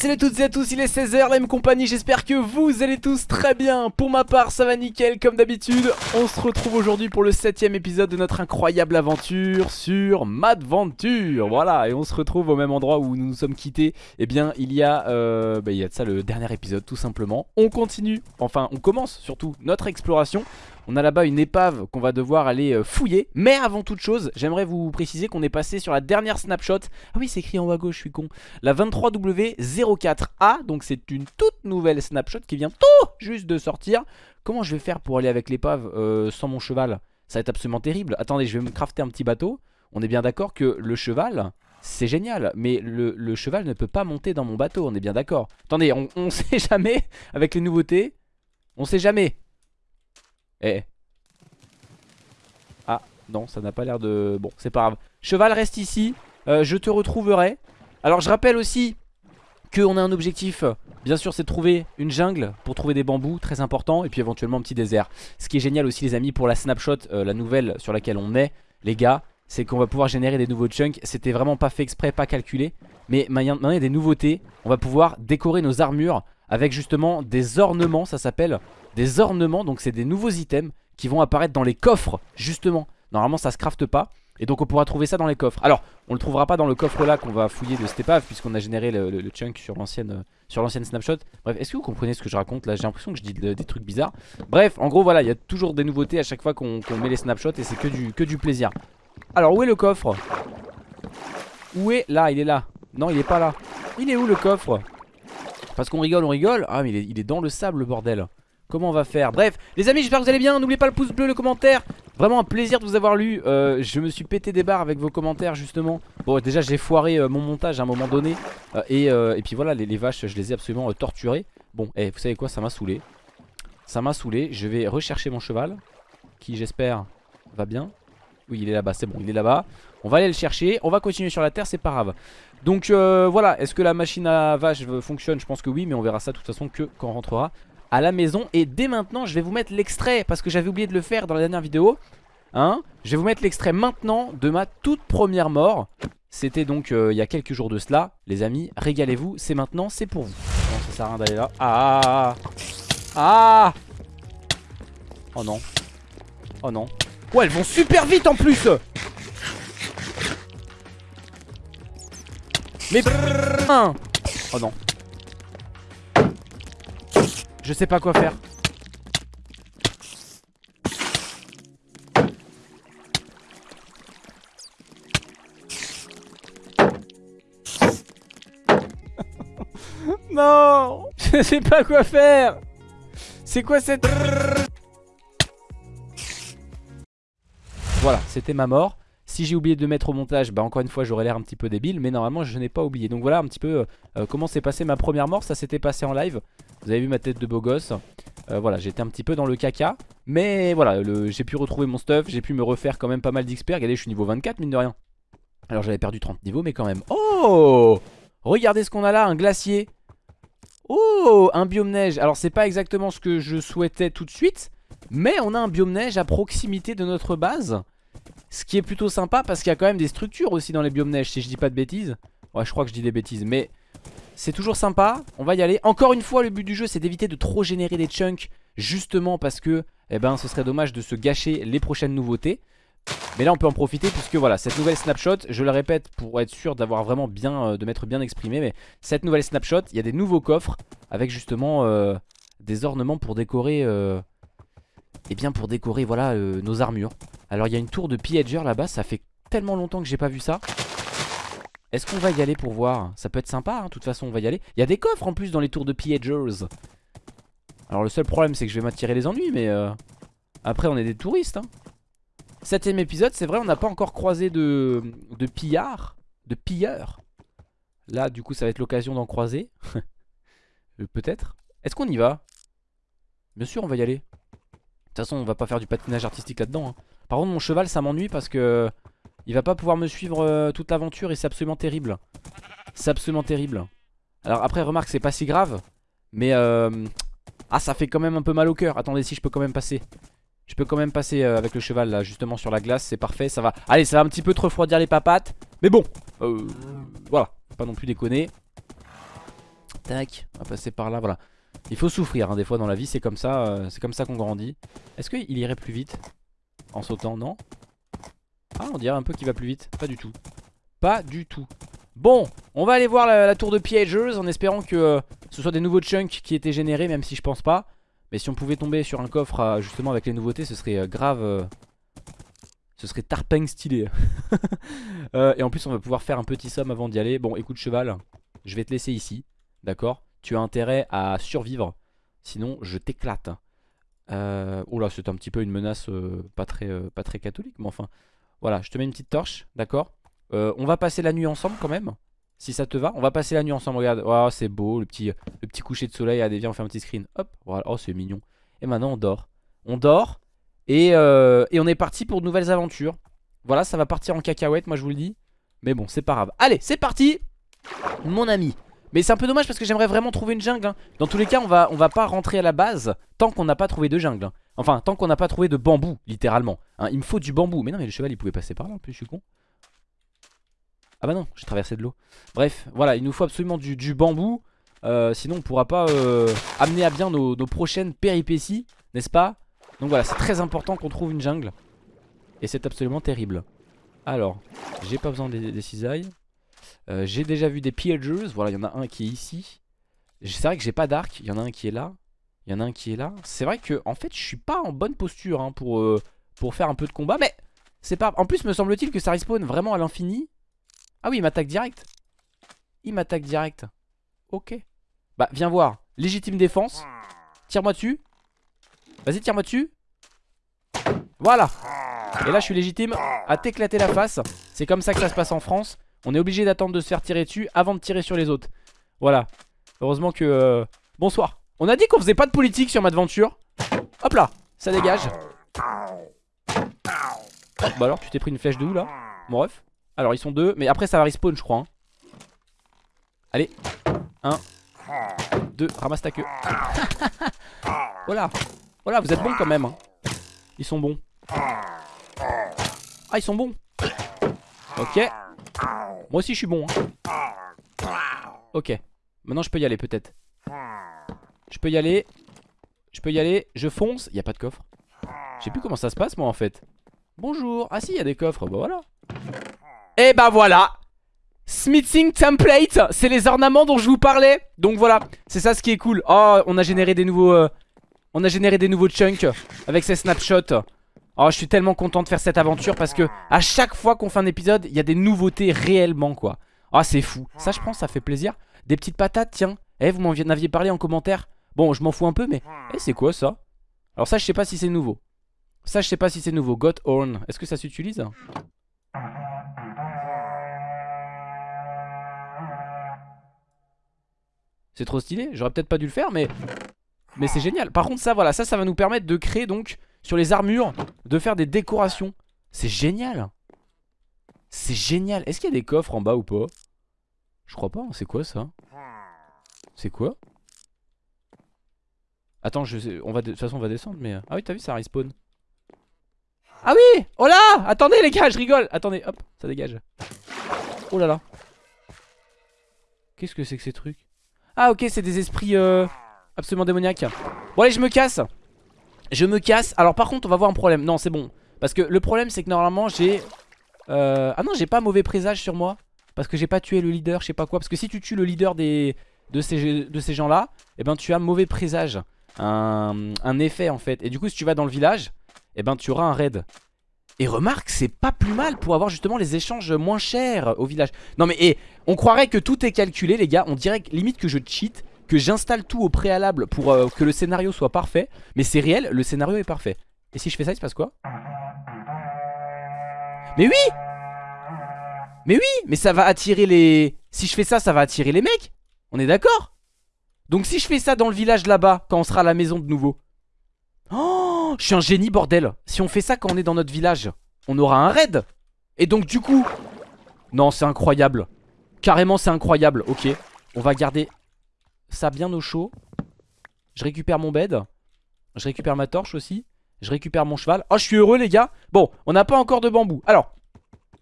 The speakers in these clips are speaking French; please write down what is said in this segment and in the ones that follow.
salut à toutes et à tous, il est 16h, la même compagnie, j'espère que vous allez tous très bien. Pour ma part ça va nickel comme d'habitude. On se retrouve aujourd'hui pour le 7 épisode de notre incroyable aventure sur Madventure. Voilà, et on se retrouve au même endroit où nous nous sommes quittés. Eh bien il y a, euh, bah, ça le dernier épisode tout simplement. On continue, enfin on commence surtout notre exploration on a là-bas une épave qu'on va devoir aller euh, fouiller. Mais avant toute chose, j'aimerais vous préciser qu'on est passé sur la dernière snapshot. Ah oui, c'est écrit en haut à gauche, je suis con. La 23W04A, donc c'est une toute nouvelle snapshot qui vient tout juste de sortir. Comment je vais faire pour aller avec l'épave euh, sans mon cheval? Ça va être absolument terrible. Attendez, je vais me crafter un petit bateau. On est bien d'accord que le cheval... C'est génial, mais le, cheval ne peut pas monter dans mon bateau, on est bien d'accord. Attendez, on, on sait jamais, avec les nouveautés, on sait jamais. Eh. Ah, non, ça n'a pas l'air de... Bon, c'est pas grave. Cheval, reste ici. Euh, je te retrouverai. Alors, je rappelle aussi qu'on a un objectif. Bien sûr, c'est de trouver une jungle pour trouver des bambous, très important. Et puis éventuellement un petit désert. Ce qui est génial aussi, les amis, pour la snapshot, euh, la nouvelle sur laquelle on est, les gars, c'est qu'on va pouvoir générer des nouveaux chunks. C'était vraiment pas fait exprès, pas calculé. Mais maintenant, il y a des nouveautés. On va pouvoir décorer nos armures avec justement des ornements, ça s'appelle des ornements, donc c'est des nouveaux items qui vont apparaître dans les coffres, justement. Normalement ça se crafte pas, et donc on pourra trouver ça dans les coffres. Alors, on le trouvera pas dans le coffre là qu'on va fouiller de cette puisqu'on a généré le, chunk sur l'ancienne euh, sur l'ancienne snapshot. Bref, est-ce que vous comprenez ce que je raconte là? J'ai l'impression que je dis des trucs bizarres. Bref, en gros voilà, il y a toujours des nouveautés à chaque fois qu'on met les snapshots, et c'est que du, que du plaisir. Alors, où est le coffre? Où est Là, il est là? Non, il est pas là. Il est où le coffre? Parce qu'on rigole, on rigole? Ah, mais il est, il est dans le sable, le bordel. Comment on va faire? Bref, les amis, j'espère que vous allez bien. N'oubliez pas le pouce bleu, le commentaire. Vraiment un plaisir de vous avoir lu. Euh, je me suis pété des barres avec vos commentaires, justement. Bon, déjà, j'ai foiré euh, mon montage à un moment donné. Euh, et, puis voilà, les, vaches, je les ai absolument torturées. Bon, et eh, vous savez quoi? Ça m'a saoulé. Ça m'a saoulé. Je vais rechercher mon cheval. Qui, j'espère, va bien. Oui, il est là-bas, c'est bon, il est là-bas. On va aller le chercher. On va continuer sur la terre, c'est pas grave. Donc voilà, est-ce que la machine à vache fonctionne? Je pense que oui, mais on verra ça de toute façon que quand on rentrera à la maison Et dès maintenant je vais vous mettre l'extrait Parce que j'avais oublié de le faire dans la dernière vidéo hein. Je vais vous mettre l'extrait maintenant De ma toute première mort. C'était donc euh, il y a quelques jours de cela. Les amis régalez-vous c'est maintenant c'est pour vous. Non ça sert à rien d'aller là. Ah Ah Oh non. Oh non. Ouais elles vont super vite en plus. Mais Oh non je sais pas quoi faire. non. Je sais pas quoi faire. C'est quoi cette... Voilà, c'était ma mort. Si j'ai oublié de mettre au montage, bah encore une fois j'aurais l'air un petit peu débile Mais normalement je n'ai pas oublié. Donc voilà un petit peu euh, comment s'est passé ma première mort. Ça s'était passé en live Vous avez vu ma tête de beau gosse. Euh, Voilà j'étais un petit peu dans le caca. Mais voilà j'ai pu retrouver mon stuff J'ai pu me refaire quand même pas mal d'XP. Regardez je suis niveau 24 mine de rien. Alors j'avais perdu 30 niveaux mais quand même. Oh! Regardez ce qu'on a là un glacier. Oh! Un biome neige. Alors c'est pas exactement ce que je souhaitais tout de suite Mais on a un biome neige à proximité de notre base. Ce qui est plutôt sympa parce qu'il y a quand même des structures aussi dans les biomes neige si je dis pas de bêtises. Ouais je crois que je dis des bêtises mais c'est toujours sympa, on va y aller. Encore une fois le but du jeu c'est d'éviter de trop générer des chunks justement parce que eh ben, ce serait dommage de se gâcher les prochaines nouveautés. Mais là on peut en profiter puisque voilà cette nouvelle snapshot je le répète pour être sûr d'avoir vraiment bien euh, de m'être bien exprimé mais cette nouvelle snapshot il y a des nouveaux coffres avec justement euh, des ornements pour décorer et euh, eh bien pour décorer voilà nos armures alors il y a une tour de pillager là-bas Ça fait tellement longtemps que j'ai pas vu ça Est-ce qu'on va y aller pour voir? Ça peut être sympa, hein, de toute façon on va y aller. Il y a des coffres en plus dans les tours de pillagers Alors le seul problème c'est que je vais m'attirer les ennuis Mais euh, après on est des touristes hein. Septième épisode, c'est vrai on n'a pas encore croisé de, de pillards De pilleurs. Là du coup ça va être l'occasion d'en croiser. Euh, Peut-être. Est-ce qu'on y va? Bien sûr on va y aller. De toute façon on va pas faire du patinage artistique là-dedans hein. Par contre mon cheval ça m'ennuie parce que Il va pas pouvoir me suivre euh, toute l'aventure Et c'est absolument terrible C'est absolument terrible Alors après remarque c'est pas si grave Mais euh... Ah ça fait quand même un peu mal au cœur Attendez si je peux quand même passer Je peux quand même passer euh, avec le cheval là justement sur la glace, c'est parfait, ça va. Allez, ça va un petit peu te refroidir les papates. Mais bon, euh, voilà, pas non plus déconner. Tac, on va passer par là, voilà. Il faut souffrir hein, des fois dans la vie, c'est comme ça, c'est comme ça qu'on grandit. Est-ce qu'il irait plus vite en sautant? Non? Ah, on dirait un peu qu'il va plus vite. Pas du tout. Pas du tout. Bon, on va aller voir la, tour de Piagers en espérant que euh, ce soit des nouveaux chunks qui étaient générés, même si je pense pas. Mais si on pouvait tomber sur un coffre euh, justement avec les nouveautés, ce serait grave... ce serait tarping stylé. et en plus, on va pouvoir faire un petit somme avant d'y aller. Bon, écoute cheval, je vais te laisser ici. D'accord? Tu as intérêt à survivre. Sinon, je t'éclate. Euh, oh là, c'est un petit peu une menace euh, euh, pas très catholique, mais enfin. Voilà, je te mets une petite torche, d'accord euh, On va passer la nuit ensemble quand même, si ça te va. On va passer la nuit ensemble, regarde. Oh, c'est beau, le petit, le petit coucher de soleil. Allez, viens, on fait un petit screen. Hop, voilà. Oh, c'est mignon. Et maintenant, on dort. On dort. Et, et on est parti pour de nouvelles aventures. Voilà, ça va partir en cacahuète, moi je vous le dis. Mais bon, c'est pas grave. Allez, c'est parti Mon ami mais c'est un peu dommage parce que j'aimerais vraiment trouver une jungle hein. Dans tous les cas on va, va pas rentrer à la base Tant qu'on n'a pas trouvé de jungle hein. Enfin tant qu'on n'a pas trouvé de bambou littéralement hein. Il me faut du bambou Mais non mais le cheval il pouvait passer par là en plus je suis con Ah bah non j'ai traversé de l'eau Bref voilà il nous faut absolument du, bambou euh, Sinon on pourra pas euh, amener à bien nos, prochaines péripéties N'est-ce pas? Donc voilà c'est très important qu'on trouve une jungle Et c'est absolument terrible Alors j'ai pas besoin des, cisailles euh, j'ai déjà vu des Piagers. Voilà, il y en a un qui est ici. C'est vrai que j'ai pas d'arc. Il y en a un qui est là. Il y en a un qui est là. C'est vrai que, en fait, je suis pas en bonne posture hein, pour, euh, pour faire un peu de combat. Mais c'est pas. En plus, me semble-t-il que ça respawn vraiment à l'infini. Ah oui, il m'attaque direct. Il m'attaque direct. Ok. Bah, viens voir. Légitime défense. Tire-moi dessus. Vas-y, tire-moi dessus. Voilà. Et là, je suis légitime à t'éclater la face. C'est comme ça que ça se passe en France. On est obligé d'attendre de se faire tirer dessus avant de tirer sur les autres. Voilà. Heureusement que... Euh, bonsoir. On a dit qu'on faisait pas de politique sur Madventure. Hop là, ça dégage. bah alors, tu t'es pris une flèche de où là Mon ref Alors, ils sont deux, mais après ça va respawn, je crois. Hein. Allez. Un. Deux. Ramasse ta queue. voilà. Voilà, vous êtes bons quand même. Hein. Ils sont bons. Ah, ils sont bons. Ok. Moi aussi je suis bon hein. Ok Maintenant je peux y aller peut-être Je peux y aller. Je peux y aller. Je fonce. Il a pas de coffre. Je sais plus comment ça se passe moi en fait. Bonjour. Ah si il y a des coffres. Bah voilà. Et bah voilà. Smithing template. C'est les ornements dont je vous parlais. Donc voilà. C'est ça ce qui est cool. Oh on a généré des nouveaux euh, On a généré des nouveaux chunks Avec ces snapshots. Oh je suis tellement content de faire cette aventure parce que à chaque fois qu'on fait un épisode il y a des nouveautés réellement quoi. Oh c'est fou. Ça je pense ça fait plaisir. Des petites patates tiens. Eh vous m'en aviez parlé en commentaire Bon je m'en fous un peu mais Eh c'est quoi ça? Alors ça je sais pas si c'est nouveau. Ça je sais pas si c'est nouveau. Got Horn. Est-ce que ça s'utilise? C'est trop stylé. J'aurais peut-être pas dû le faire mais Mais c'est génial. Par contre ça voilà ça ça va nous permettre de créer donc sur les armures de faire des décorations. C'est génial. C'est génial. Est-ce qu'il y a des coffres en bas ou pas? Je crois pas. C'est quoi ça? C'est quoi? Attends, je on va de... toute façon on va descendre mais... Euh, ah oui t'as vu ça respawn Ah oui Oh là Attendez les gars je rigole Attendez hop ça dégage Oh là là Qu'est-ce que c'est que ces trucs? Ah ok c'est des esprits euh, absolument démoniaques Bon allez je me casse je me casse. Alors par contre on va voir un problème. Non c'est bon. Parce que le problème c'est que normalement j'ai... Euh... Ah non j'ai pas mauvais présage sur moi. Parce que j'ai pas tué le leader, je sais pas quoi. Parce que si tu tues le leader des... de ces, de ces gens là, eh ben tu as mauvais présage. Un... effet en fait. Et du coup si tu vas dans le village, eh ben tu auras un raid. Et remarque, c'est pas plus mal pour avoir justement les échanges moins chers au village. Non mais et, on croirait que tout est calculé les gars. On dirait limite que je cheat que j'installe tout au préalable pour euh, que le scénario soit parfait. Mais c'est réel, le scénario est parfait. Et si je fais ça, il se passe quoi? Mais oui Mais oui Mais ça va attirer les... Si je fais ça, ça va attirer les mecs On est d'accord? Donc si je fais ça dans le village là-bas, quand on sera à la maison de nouveau. Oh Je suis un génie, bordel Si on fait ça quand on est dans notre village, on aura un raid Et donc du coup... Non, c'est incroyable Carrément, c'est incroyable. Ok, on va garder ça bien au chaud. Je récupère mon bed. Je récupère ma torche aussi. Je récupère mon cheval. Oh, je suis heureux, les gars. Bon, on n'a pas encore de bambou. Alors,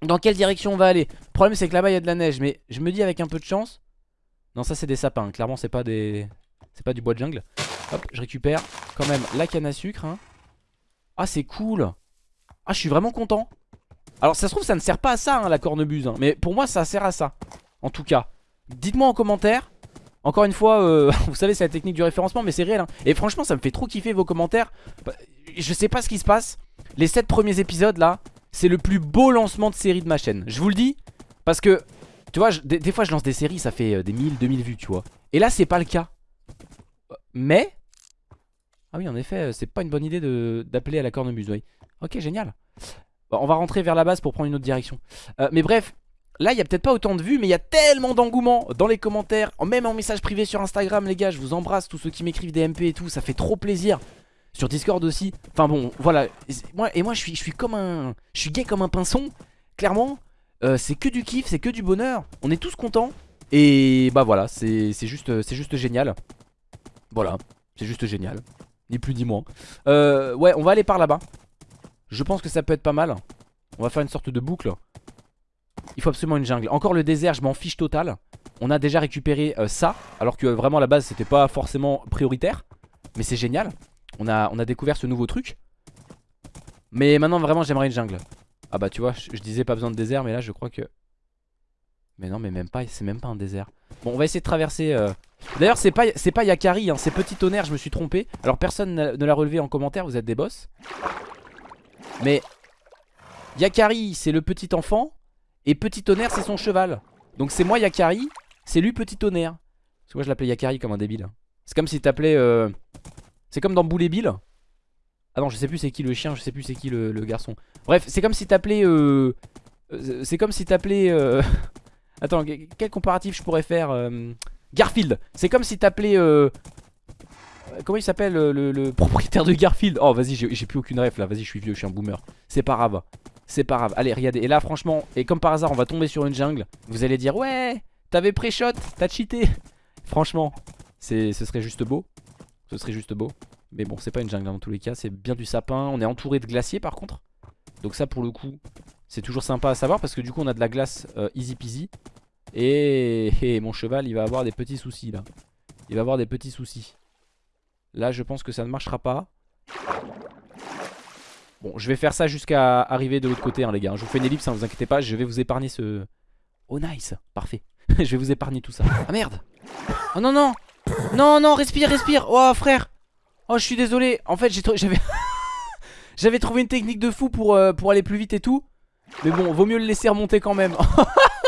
dans quelle direction on va aller? Le problème, c'est que là-bas, il y a de la neige. Mais je me dis, avec un peu de chance. Non, ça, c'est des sapins. Clairement, c'est pas des. C'est pas du bois de jungle. Hop, je récupère quand même la canne à sucre. hein. Ah, c'est cool. Ah, je suis vraiment content. Alors, ça se trouve, ça ne sert pas à ça, hein, la cornemuse. hein. Mais pour moi, ça sert à ça. En tout cas, dites-moi en commentaire. Encore une fois, euh, vous savez, c'est la technique du référencement, mais c'est réel. hein. Et franchement, ça me fait trop kiffer vos commentaires. Bah, Je sais pas ce qui se passe. Les 7 premiers épisodes là, c'est le plus beau lancement de série de ma chaîne. Je vous le dis, parce que, des, fois je lance des séries, ça fait euh, des 1000, 2000 vues, tu vois. Et là, c'est pas le cas. Mais. Ah oui, en effet, euh, c'est pas une bonne idée d'appeler à la cornemuse, oui. Ok, génial. On va rentrer vers la base pour prendre une autre direction. Euh, mais bref, Là, il y a peut-être pas autant de vues, mais il y a tellement d'engouement dans les commentaires, même en message privé sur Instagram, les gars. Je vous embrasse, tous ceux qui m'écrivent des MP et tout, ça fait trop plaisir. Sur Discord aussi. Enfin bon, voilà. Et moi, je suis, je suis comme un. Je suis gay comme un pinson. Clairement, Euh, c'est que du kiff, c'est que du bonheur. On est tous contents. Et bah voilà, c'est juste, juste génial. Voilà, c'est juste génial. Ni plus ni moins. Euh, ouais, on va aller par là-bas. Je pense que ça peut être pas mal. On va faire une sorte de boucle. Il faut absolument une jungle. Encore le désert, je m'en fiche total. On a déjà récupéré euh, ça, alors que vraiment à la base c'était pas forcément prioritaire. Mais c'est génial. On a découvert ce nouveau truc. Mais maintenant vraiment j'aimerais une jungle. Ah bah tu vois, je, disais pas besoin de désert, mais là je crois que... Mais non mais même pas, c'est même pas un désert. Bon on va essayer de traverser... euh, D'ailleurs c'est pas, c'est pas Yakari, hein, c'est Petit Tonnerre, je me suis trompé. Alors personne ne l'a relevé en commentaire, vous êtes des boss. Mais Yakari c'est le petit enfant et Petit Tonnerre c'est son cheval. Donc c'est moi Yakari, c'est lui Petit Tonnerre. Parce que moi je l'appelais Yakari comme un débile. C'est comme si t'appelais... euh, C'est comme dans Boule Bill. Ah non je sais plus c'est qui le chien, je sais plus c'est qui le, garçon. Bref c'est comme si t'appelais... Euh... euh, C'est comme si t'appelais... Euh... Attends que- quel comparatif je pourrais faire euh, Garfield. C'est comme si t'appelais... Euh... Comment il s'appelle le, le propriétaire de Garfield? Oh vas-y j'ai plus aucune ref là, vas-y je suis vieux, je suis un boomer. C'est pas grave. C'est pas grave. Allez, regardez. Et là, franchement, et comme par hasard, on va tomber sur une jungle. Vous allez dire, ouais, t'avais pré-shot, t'as cheaté. Franchement, ce serait juste beau. Ce serait juste beau. Mais bon, c'est pas une jungle hein, dans tous les cas. C'est bien du sapin. On est entouré de glaciers par contre. Donc, ça, pour le coup, c'est toujours sympa à savoir parce que du coup, on a de la glace euh, easy peasy. Et, mon cheval, il va avoir des petits soucis là. Il va avoir des petits soucis. Là, je pense que ça ne marchera pas. Bon, je vais faire ça jusqu'à arriver de l'autre côté, hein, les gars. Je vous fais une ellipse, hein, vous inquiétez pas. Je vais vous épargner ce. Oh, nice. Parfait. je vais vous épargner tout ça. Ah merde. Oh non, non. Non, non, respire, respire. Oh, frère. Oh, je suis désolé. En fait, j'avais. J'avais trouvé une technique de fou pour, euh, pour aller plus vite et tout. Mais bon, vaut mieux le laisser remonter quand même.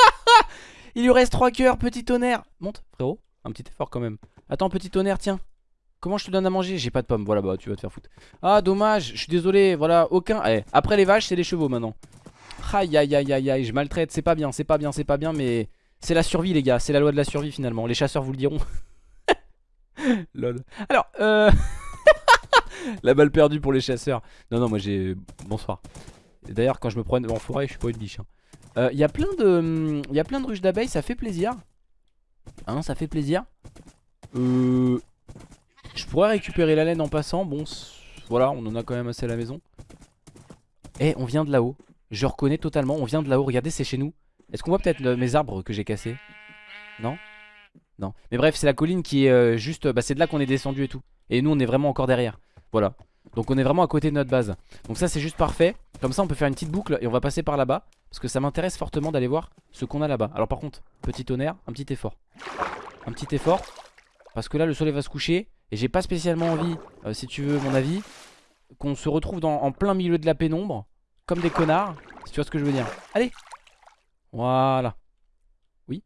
Il lui reste 3 cœurs, petit tonnerre. Monte, frérot. Un petit effort quand même. Attends, petit tonnerre, tiens. Comment je te donne à manger? J'ai pas de pommes. Voilà, bah tu vas te faire foutre. Ah, dommage. Je suis désolé. Voilà, aucun. Eh, après les vaches, c'est les chevaux maintenant. Aïe, aïe, aïe, aïe, aïe. Je maltraite. C'est pas bien, c'est pas bien, c'est pas bien. Mais c'est la survie, les gars. C'est la loi de la survie finalement. Les chasseurs vous le diront. Lol. Alors, euh. la balle perdue pour les chasseurs. Non, non, moi j'ai. Bonsoir. D'ailleurs, quand je me promène en forêt, je suis pas une biche. Il y a plein de. Il y a plein de ruches d'abeilles, ça fait plaisir. Hein, ça fait plaisir. Euh. Je pourrais récupérer la laine en passant. Bon, voilà, on en a quand même assez à la maison. Eh, on vient de là-haut. Je reconnais totalement, on vient de là-haut. Regardez, c'est chez nous. Est-ce qu'on voit peut-être le- mes arbres que j'ai cassés? Non? Non. Mais bref, c'est la colline qui est euh, juste. Bah, c'est de là qu'on est descendu et tout. Et nous, on est vraiment encore derrière. Voilà. Donc, on est vraiment à côté de notre base. Donc, ça, c'est juste parfait. Comme ça, on peut faire une petite boucle et on va passer par là-bas. Parce que ça m'intéresse fortement d'aller voir ce qu'on a là-bas. Alors, par contre, petit tonnerre, un petit effort. Un petit effort. Parce que là, le soleil va se coucher. Et j'ai pas spécialement envie, euh, si tu veux mon avis, qu'on se retrouve dans, en plein milieu de la pénombre, comme des connards, si tu vois ce que je veux dire. Allez Voilà. Oui?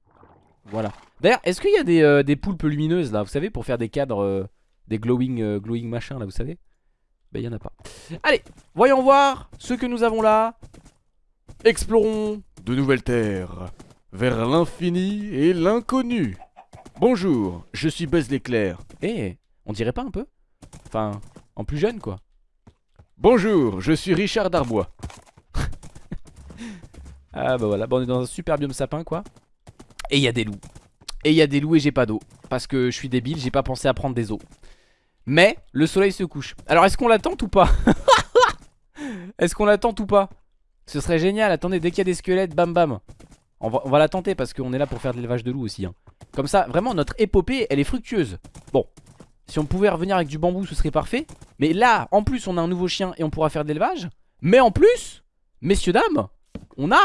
Voilà. D'ailleurs, est-ce qu'il y a des, euh, des poulpes lumineuses là, vous savez, pour faire des cadres, euh, des glowing, euh, glowing machin là, vous savez? Bah, il y en a pas. Allez, voyons voir ce que nous avons là. Explorons de nouvelles terres, vers l'infini et l'inconnu. Bonjour, je suis Buzz l'éclair. Eh, on dirait pas un peu? Enfin, en plus jeune quoi. Bonjour, je suis Richard Darbois. Ah bah voilà, bah on est dans un super biome sapin quoi. Et il y a des loups. Et il y a des loups et j'ai pas d'eau. Parce que je suis débile, j'ai pas pensé à prendre des os. Mais le soleil se couche. Alors est-ce qu'on l'attend ou pas Est-ce qu'on la tente ou pas? Ce serait génial. Attendez, dès qu'il y a des squelettes, bam bam. On va, on va la tenter parce qu'on est là pour faire de l'élevage de loups aussi. hein. Comme ça, vraiment, notre épopée, elle est fructueuse. Bon, si on pouvait revenir avec du bambou, ce serait parfait. Mais là, en plus, on a un nouveau chien et on pourra faire de l'élevage. Mais en plus, messieurs, dames, on a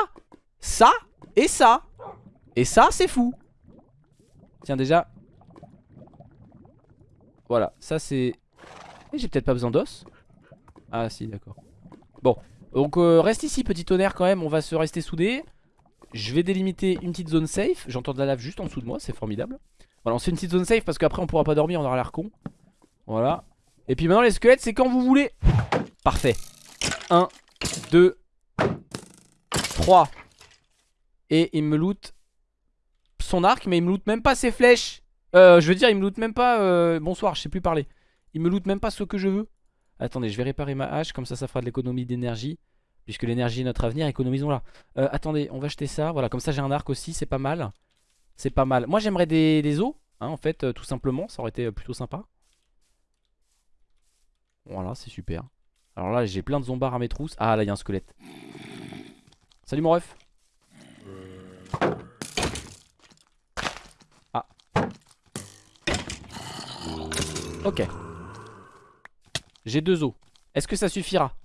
ça et ça. Et ça, c'est fou. Tiens, déjà. Voilà, ça c'est... Et J'ai peut-être pas besoin d'os. Ah si, d'accord. Bon, donc euh, reste ici, petit tonnerre quand même. On va se rester soudés. Je vais délimiter une petite zone safe. J'entends de la lave juste en dessous de moi, c'est formidable. Voilà, on fait une petite zone safe parce qu'après on pourra pas dormir, on aura l'air con. Voilà. Et puis maintenant les squelettes, c'est quand vous voulez. Parfait. 1, 2, 3. Et il me loot son arc, mais il me loot même pas ses flèches. Euh, je veux dire, il me loot même pas. euh, Bonsoir, je sais plus parler. Il me loot même pas ce que je veux. Attendez, je vais réparer ma hache, comme ça, ça fera de l'économie d'énergie. Puisque l'énergie est notre avenir, économisons-la. Euh, attendez, on va acheter ça. Voilà, comme ça, j'ai un arc aussi, c'est pas mal. C'est pas mal. Moi, j'aimerais des, os, hein, en fait, euh, tout simplement. Ça aurait été euh, plutôt sympa. Voilà, c'est super. Alors là, j'ai plein de zombards à mes trousses. Ah, là, il y a un squelette. Salut, mon ref. Ok. J'ai deux os. Est-ce que ça suffira?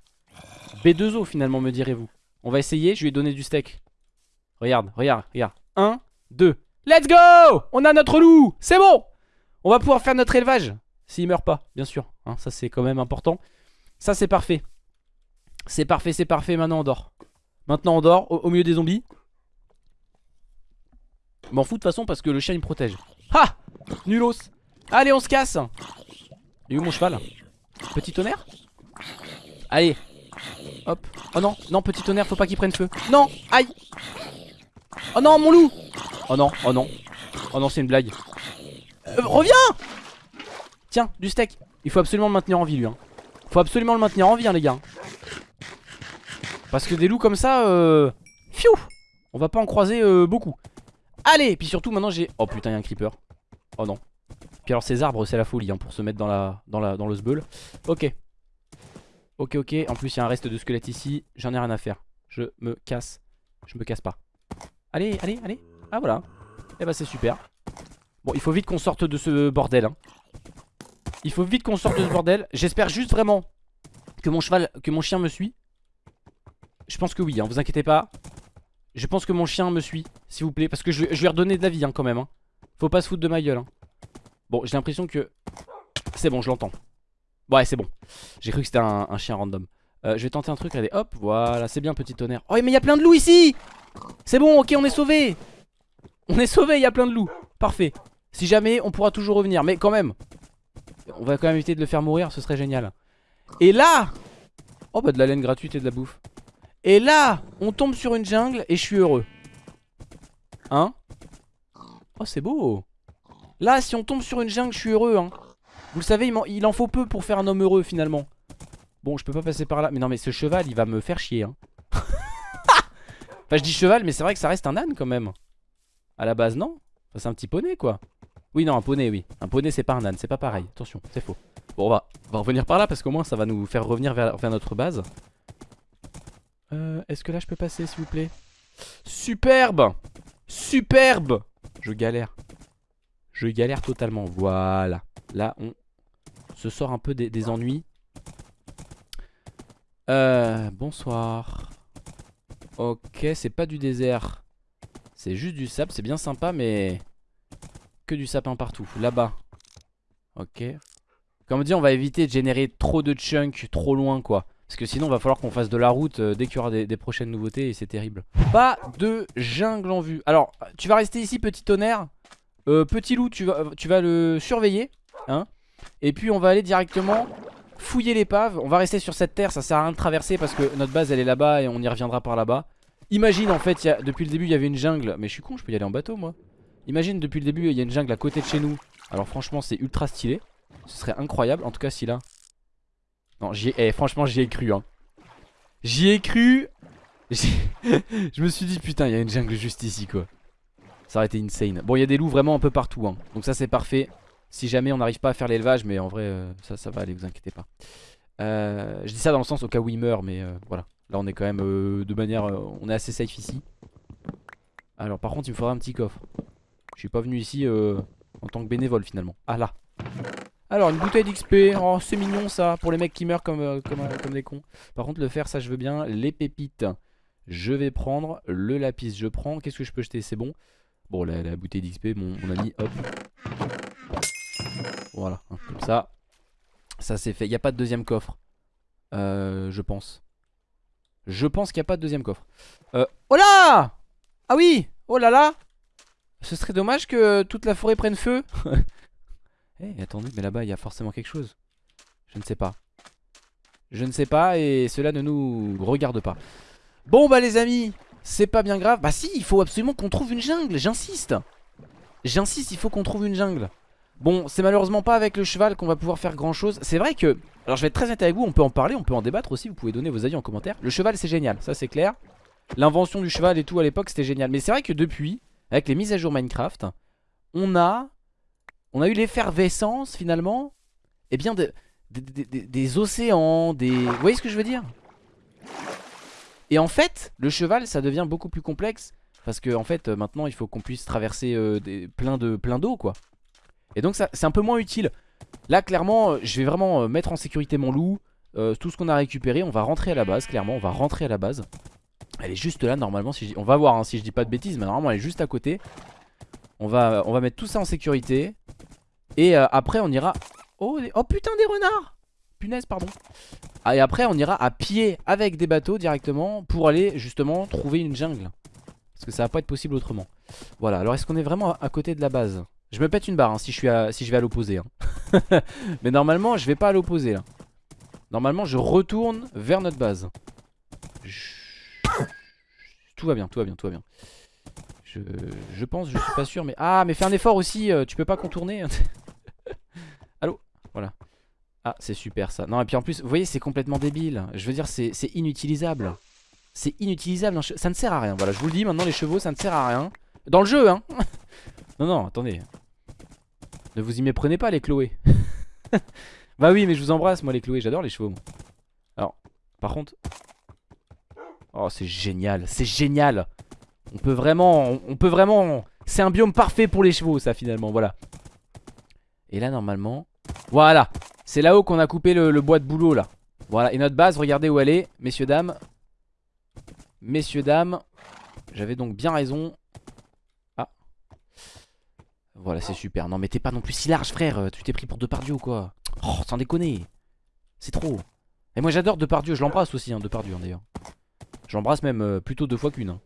B2 os finalement me direz-vous. On va essayer, je lui ai donné du steak. Regarde, regarde, regarde. 1, 2. Let's go On a notre loup C'est bon On va pouvoir faire notre élevage. S'il meurt pas, bien sûr. Hein, ça c'est quand même important. Ça c'est parfait. C'est parfait, c'est parfait. Maintenant on dort. Maintenant on dort au, milieu des zombies. M'en fous de toute façon parce que le chien il me protège. Ha Nulos Allez on se casse Il est où mon cheval. Petit tonnerre Allez. Hop. Oh non, non petit tonnerre faut pas qu'il prenne feu. Non Aïe. Oh non mon loup. Oh non, oh non. Oh non c'est une blague. Euh, Reviens. Tiens, du steak. Il faut absolument le maintenir en vie lui hein. Faut absolument le maintenir en vie hein, les gars. Parce que des loups comme ça euh... Fiou On va pas en croiser euh, beaucoup. Allez Puis surtout maintenant j'ai... Oh putain y'a un creeper. Oh non Puis alors ces arbres c'est la folie hein, pour se mettre dans la dans la dans le sbeul Ok. Ok ok. En plus il y a un reste de squelette ici. J'en ai rien à faire. Je me casse. Je me casse pas. Allez allez allez. Ah voilà. Et bah c'est super. Bon il faut vite qu'on sorte de ce bordel hein. Il faut vite qu'on sorte de ce bordel. J'espère juste vraiment Que mon cheval Que mon chien me suit. Je pense que oui hein, vous inquiétez pas. Je pense que mon chien me suit S'il vous plaît. Parce que je, je lui ai redonné de la vie hein, quand même hein. Faut pas se foutre de ma gueule hein. Bon j'ai l'impression que C'est bon je l'entends. Ouais c'est bon. J'ai cru que c'était un, chien random. Euh, Je vais tenter un truc Allez hop voilà c'est bien petit tonnerre Oh mais il y a plein de loups ici! C'est bon ok on est sauvé! On est sauvé il y a plein de loups. Parfait. Si jamais on pourra toujours revenir Mais quand même. On va quand même éviter de le faire mourir ce serait génial. Et là! Oh bah de la laine gratuite et de la bouffe. Et là on tombe sur une jungle Et je suis heureux. Hein? Oh c'est beau Là si on tombe sur une jungle je suis heureux hein. Vous le savez il, m'en- il en faut peu pour faire un homme heureux finalement. Bon je peux pas passer par là. Mais non mais ce cheval il va me faire chier hein. Enfin je dis cheval mais c'est vrai que ça reste un âne quand même. À la base non. Enfin, C'est un petit poney quoi. Oui non un poney oui. Un poney c'est pas un âne c'est pas pareil. Attention c'est faux. Bon on va, on va revenir par là parce qu'au moins ça va nous faire revenir vers, vers notre base. Euh, Est-ce que là je peux passer s'il vous plaît? Superbe! Superbe! Je galère Je galère totalement. Voilà. Là on se sort un peu des, ennuis. Euh Bonsoir. Ok c'est pas du désert. C'est juste du sable C'est bien sympa mais Que du sapin partout Là-bas. Ok. Comme dit on va éviter de générer trop de chunks Trop loin quoi. Parce que sinon, va falloir qu'on fasse de la route euh, dès qu'il y aura des, des prochaines nouveautés et c'est terrible. Pas de jungle en vue. Alors, tu vas rester ici, petit tonnerre? Euh, petit loup, tu vas, tu vas le surveiller. Hein et puis, on va aller directement fouiller l'épave. On va rester sur cette terre, ça sert à rien de traverser parce que notre base elle est là-bas et on y reviendra par là-bas. Imagine en fait, depuis le début, il y avait une jungle. Mais je suis con, je peux y aller en bateau moi. Imagine depuis le début, il y a une jungle à côté de chez nous. Alors, franchement, c'est ultra stylé. Ce serait incroyable. En tout cas, si là. Non, j'y ai, eh, franchement, j'y ai cru. Hein. J'y ai cru. Je me suis dit, putain, il y a une jungle juste ici, quoi. Ça aurait été insane. Bon, il y a des loups vraiment un peu partout. Hein. Donc, ça, c'est parfait. Si jamais on n'arrive pas à faire l'élevage, mais en vrai, euh, ça, ça va aller, vous inquiétez pas. Euh, je dis ça dans le sens au cas où il meurt, mais euh, voilà. Là, on est quand même de manière. on est assez safe ici. Alors, par contre, il me faudra un petit coffre. Je suis pas venu ici en tant que bénévole finalement. Ah là. Alors, une bouteille d'XP. Oh, c'est mignon ça. Pour les mecs qui meurent comme, comme, comme des cons. Par contre, le fer, ça, je veux bien. Les pépites, je vais prendre. Le lapis, je prends. Qu'est-ce que je peux jeter? C'est bon. Bon, la, bouteille d'XP, mon, mon ami, hop. Voilà, hein, comme ça. Ça c'est fait. Il n'y a pas de deuxième coffre. Euh, je pense. Je pense qu'il n'y a pas de deuxième coffre. Euh, oh là Ah oui Oh là là Ce serait dommage que toute la forêt prenne feu. Eh, attendez, mais là-bas, il y a forcément quelque chose. Je ne sais pas. Je ne sais pas et cela ne nous regarde pas. Bon bah les amis, c'est pas bien grave. Bah si, il faut absolument qu'on trouve une jungle, j'insiste. J'insiste, il faut qu'on trouve une jungle. Bon, c'est malheureusement pas avec le cheval qu'on va pouvoir faire grand chose. C'est vrai que, alors je vais être très honnête avec vous, on peut en parler, on peut en débattre aussi, vous pouvez donner vos avis en commentaire. Le cheval c'est génial, ça c'est clair. L'invention du cheval et tout à l'époque c'était génial. Mais c'est vrai que depuis, avec les mises à jour Minecraft, on a, on a eu l'effervescence finalement, et bien de- des- des- des océans, des... Vous voyez ce que je veux dire? Et en fait, le cheval ça devient beaucoup plus complexe. Parce que en fait, euh, maintenant il faut qu'on puisse traverser euh, des, plein de plein d'eau quoi. Et donc c'est un peu moins utile. Là clairement euh, je vais vraiment mettre en sécurité mon loup Tout ce qu'on a récupéré on va rentrer à la base clairement On va rentrer à la base Elle est juste là normalement si On va voir hein, si je dis pas de bêtises Mais normalement elle est juste à côté On va, mettre tout ça en sécurité Et après on ira oh, oh putain des renards Punaise pardon Et après on ira à pied avec des bateaux directement Pour aller justement trouver une jungle Parce que ça va pas être possible autrement Voilà alors est-ce qu'on est vraiment à- côté de la base? Je me pète une barre hein, si, je suis si je vais à l'opposé. hein. Mais normalement, je vais pas à l'opposé là. Normalement, je retourne vers notre base. Tout va bien, tout va bien, tout va bien. Je, je pense, je suis pas sûr, mais. Ah, mais fais un effort aussi, euh, tu peux pas contourner. Allô? Voilà. Ah, c'est super ça. Non, et puis en plus, vous voyez, c'est complètement débile. Je veux dire, c'est inutilisable. C'est inutilisable, ça ne sert à rien. Voilà, je vous le dis, maintenant les chevaux, ça ne sert à rien. Dans le jeu, hein Non, non, attendez. Ne vous y méprenez pas, les Chloé. bah oui, mais je vous embrasse, moi, les Chloé. J'adore les chevaux. moi. Alors, par contre. Oh, c'est génial. C'est génial. On peut vraiment. On peut vraiment. C'est un biome parfait pour les chevaux, ça, finalement. Voilà. Et là, normalement. Voilà. C'est là-haut qu'on a coupé le, bois de boulot, là. Voilà. Et notre base, regardez où elle est. Messieurs, dames. Messieurs, dames. J'avais donc bien raison. Voilà, c'est super. Non, mais t'es pas non plus si large, frère. Tu t'es pris pour Depardieu ou quoi? Oh, sans déconner. C'est trop. Et moi, j'adore Depardieu. Je l'embrasse aussi, hein, Depardieu, hein, d'ailleurs. Je l'embrasse même euh, plutôt deux fois qu'une. hein.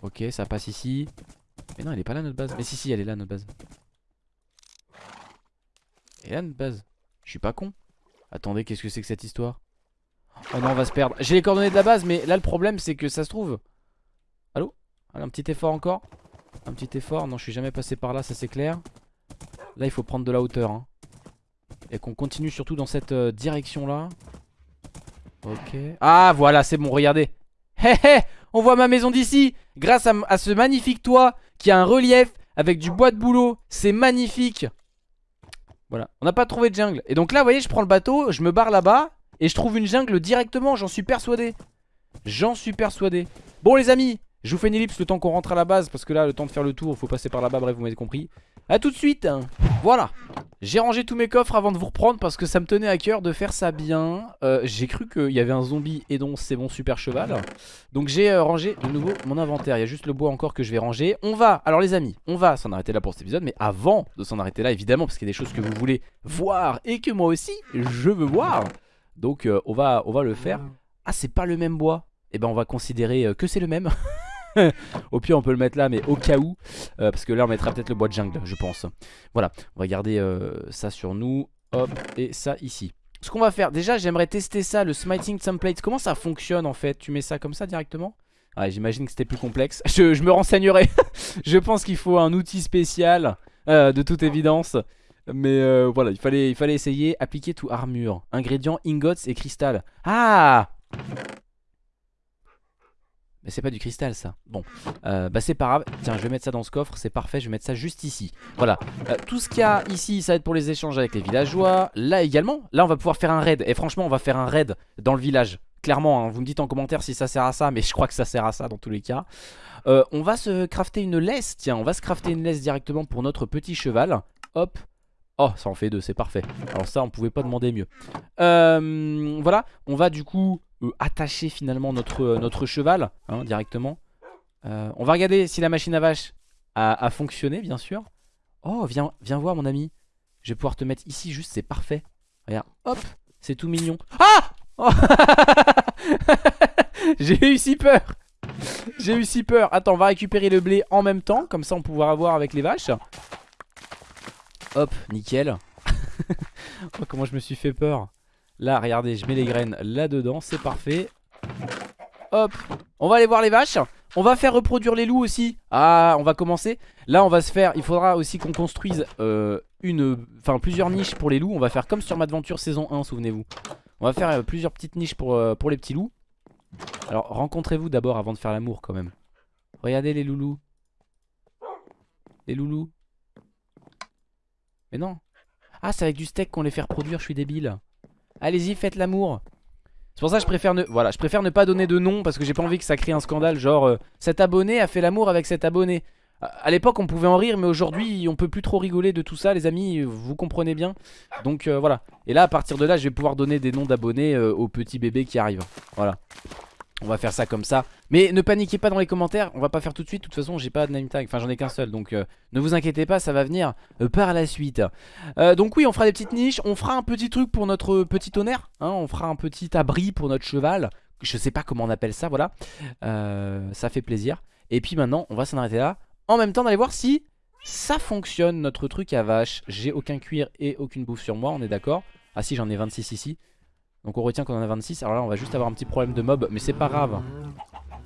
Ok, ça passe ici. Mais non, elle est pas là, notre base. Mais si, si, elle est là, notre base. Elle est là, notre base. Je suis pas con. Attendez, qu'est-ce que c'est que cette histoire? Oh non, on va se perdre. J'ai les coordonnées de la base, mais là, le problème, c'est que ça se trouve. Allô? Allez, un petit effort encore un petit effort, non je suis jamais passé par là ça c'est clair Là il faut prendre de la hauteur hein. Et qu'on continue surtout dans cette euh, direction là Ok Ah voilà c'est bon regardez Hé hé On voit ma maison d'ici Grâce à, à ce magnifique toit Qui a un relief avec du bois de boulot C'est magnifique Voilà. On n'a pas trouvé de jungle. Et donc là vous voyez je prends le bateau Je me barre là-bas Et je trouve une jungle directement J'en suis persuadé. J'en suis persuadé. Bon les amis je vous fais une ellipse le temps qu'on rentre à la base parce que là le temps de faire le tour il faut passer par là-bas bref vous m'avez compris. A tout de suite Voilà J'ai rangé tous mes coffres avant de vous reprendre parce que ça me tenait à cœur de faire ça bien. Euh, J'ai cru qu'il y avait un zombie et donc c'est mon super cheval. Donc j'ai euh, rangé de nouveau mon inventaire. Il y a juste le bois encore que je vais ranger. On va, alors les amis, on va s'en arrêter là pour cet épisode Mais avant de s'en arrêter là évidemment parce qu'il y a des choses que vous voulez voir Et que moi aussi je veux voir. Donc euh, on, va, on va le faire. Ah c'est pas le même bois. Et ben on va considérer que c'est le même au pire on peut le mettre là mais au cas où euh, Parce que là on mettra peut-être le bois de jungle je pense. Voilà on va garder euh, ça sur nous. Hop et ça ici. Ce qu'on va faire déjà j'aimerais tester ça Le smiting template. Comment ça fonctionne en fait? Tu mets ça comme ça directement? Ouais j'imagine que c'était plus complexe. Je, me renseignerai. Je pense qu'il faut un outil spécial euh, De toute évidence. Mais voilà, il fallait, il fallait essayer. Appliquer tout armure. Ingrédients, ingots et cristal. Ah Mais c'est pas du cristal ça. Bon, euh, bah c'est pas grave. Tiens, je vais mettre ça dans ce coffre, c'est parfait. Je vais mettre ça juste ici. Voilà. Euh, tout ce qu'il y a ici, ça va être pour les échanges avec les villageois. Là également, là on va pouvoir faire un raid. Et franchement, on va faire un raid dans le village. Clairement, hein. vous me dites en commentaire si ça sert à ça, mais je crois que ça sert à ça dans tous les cas. Euh, on va se crafter une laisse. Tiens, on va se crafter une laisse directement pour notre petit cheval. Hop. Oh, ça en fait deux, c'est parfait. Alors ça, on pouvait pas demander mieux. Voilà, on va du coup attacher finalement notre, euh, notre cheval hein, directement. Euh, on va regarder si la machine à vache a, a fonctionné, bien sûr. Oh, viens, viens voir, mon ami. Je vais pouvoir te mettre ici, juste, c'est parfait. Regarde, hop, c'est tout mignon. Ah Oh J'ai eu si peur J'ai eu si peur. Attends, on va récupérer le blé en même temps, comme ça on pourra avoir avec les vaches. Hop, nickel. oh, comment je me suis fait peur. Là, regardez, je mets les graines là-dedans, c'est parfait. Hop, on va aller voir les vaches. On va faire reproduire les loups aussi. Ah, on va commencer. Là, on va se faire. Il faudra aussi qu'on construise euh, une, enfin plusieurs niches pour les loups. On va faire comme sur Madventure saison 1, souvenez-vous. On va faire euh, plusieurs petites niches pour, euh, pour les petits loups. Alors, rencontrez-vous d'abord avant de faire l'amour quand même. Regardez les loulous. Les loulous. Mais non. Ah, c'est avec du steak qu'on les fait reproduire, je suis débile. Allez-y, faites l'amour. C'est pour ça que je préfère ne voilà, je préfère ne pas donner de nom parce que j'ai pas envie que ça crée un scandale genre euh, cet abonné a fait l'amour avec cet abonné. À, l'époque, on pouvait en rire mais aujourd'hui, on peut plus trop rigoler de tout ça les amis, vous comprenez bien. Donc euh, voilà. Et là à partir de là, je vais pouvoir donner des noms d'abonnés euh, aux petits bébés qui arrivent. Voilà. On va faire ça comme ça. Mais ne paniquez pas dans les commentaires, on va pas faire tout de suite. De toute façon, j'ai pas de name tag, enfin j'en ai qu'un seul. Donc euh, ne vous inquiétez pas, ça va venir euh, par la suite. Euh, donc oui, on fera des petites niches. On fera un petit truc pour notre petit tonnerre. hein. on fera un petit abri pour notre cheval. Je sais pas comment on appelle ça, voilà. Ça fait plaisir. Et puis maintenant, on va s'en arrêter là. En même temps, d'aller voir si ça fonctionne, notre truc à vache. J'ai aucun cuir et aucune bouffe sur moi, on est d'accord Ah si, j'en ai 26 ici. Donc on retient qu'on en a 26. Alors là, on va juste avoir un petit problème de mob, mais c'est pas grave.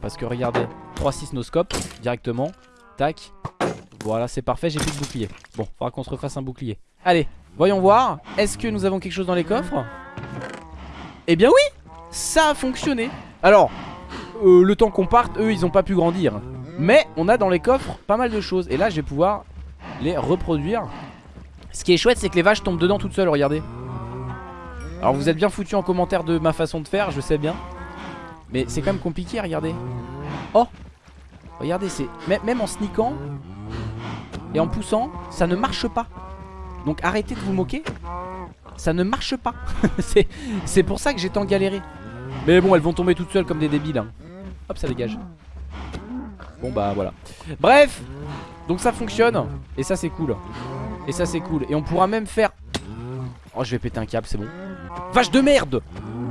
Parce que regardez, 3-6 no scope directement. Tac. Voilà, c'est parfait, j'ai plus de bouclier. Bon, faudra qu'on se refasse un bouclier. Allez, voyons voir. Est-ce que nous avons quelque chose dans les coffres? Eh bien oui Ça a fonctionné. Alors, euh, le temps qu'on parte, eux, ils ont pas pu grandir. Mais on a dans les coffres pas mal de choses. Et là, je vais pouvoir les reproduire. Ce qui est chouette, c'est que les vaches tombent dedans toutes seules, regardez. Alors vous êtes bien foutu en commentaire de ma façon de faire, je sais bien. Mais c'est quand même compliqué, regardez. Oh Regardez, c'est même en sneakant et en poussant, ça ne marche pas. Donc arrêtez de vous moquer. Ça ne marche pas. c'est pour ça que j'ai tant galéré. Mais bon, elles vont tomber toutes seules comme des débiles. hein. Hop, ça dégage. Bon bah voilà. Bref, donc ça fonctionne. Et ça c'est cool. Et ça c'est cool. Et on pourra même faire... Oh, je vais péter un câble, c'est bon. Vache de merde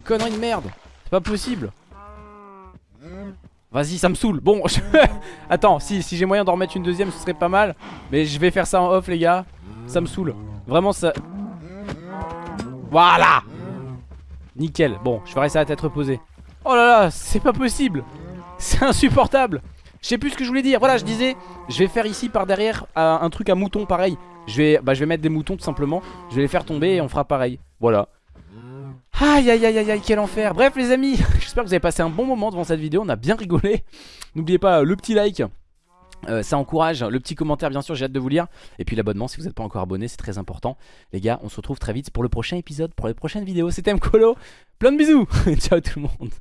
Connerie de merde C'est pas possible Vas-y ça me saoule. Bon. Attends si, si j'ai moyen d'en remettre une deuxième ce serait pas mal. Mais je vais faire ça en off les gars. Ça me saoule. Vraiment ça Voilà Nickel. Bon je ferai ça à tête reposée. Oh là là c'est pas possible. C'est insupportable. Je sais plus ce que je voulais dire. Voilà je disais Je vais faire ici par derrière un truc à mouton pareil je vais, bah, je vais mettre des moutons tout simplement. Je vais les faire tomber et on fera pareil. Voilà. Aïe aïe aïe aïe aïe quel enfer. Bref les amis J'espère que vous avez passé un bon moment devant cette vidéo. On a bien rigolé. N'oubliez pas euh, le petit like euh, ça encourage, le petit commentaire bien sûr j'ai hâte de vous lire. Et puis l'abonnement si vous n'êtes pas encore abonné c'est très important. Les gars on se retrouve très vite pour le prochain épisode Pour les prochaines vidéos. C'était Mkolo Plein de bisous. Ciao tout le monde